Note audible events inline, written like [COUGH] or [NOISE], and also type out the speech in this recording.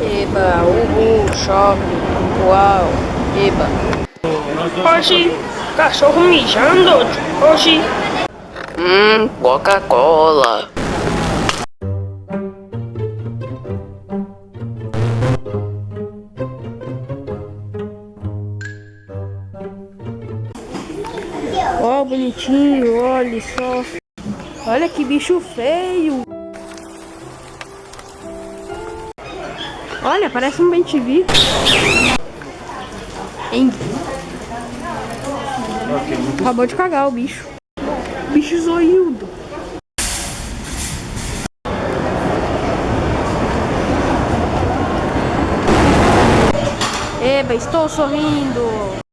Eba, uhul, shopping, uau, eba. Oxi, cachorro mijando. Oxi. Hum, Coca-Cola. Ó, oh, bonitinho, olha só. Olha que bicho feio. Olha, parece um bem-te-vi. Acabou de cagar o bicho. Bicho zoiudo. Eba, estou sorrindo. [LAUGHS]